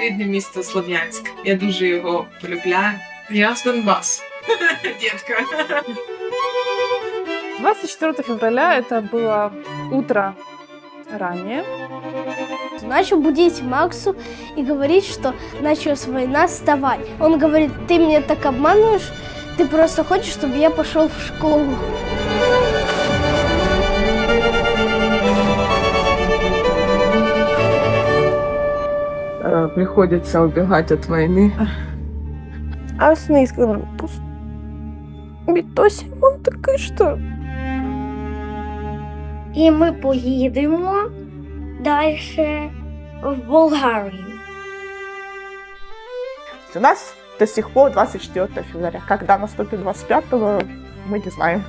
моє рідне місто Слов'янськ. Я дуже його полюбляю. Я з Донбас. Дітка. 24 февраля это было утро ранее. Начал будить Максу и говорить, что началась война, вставай. Он говорит, ты меня так обманываешь, ты просто хочешь, чтобы я пошел в школу. Приходится убегать от войны. А с ней сказала, «Пусть Вітосі, он такий, що І ми поїдемо далі в Болгарію. У нас до сих пор 24 февраля. Когда наступит 25 мы не знаем.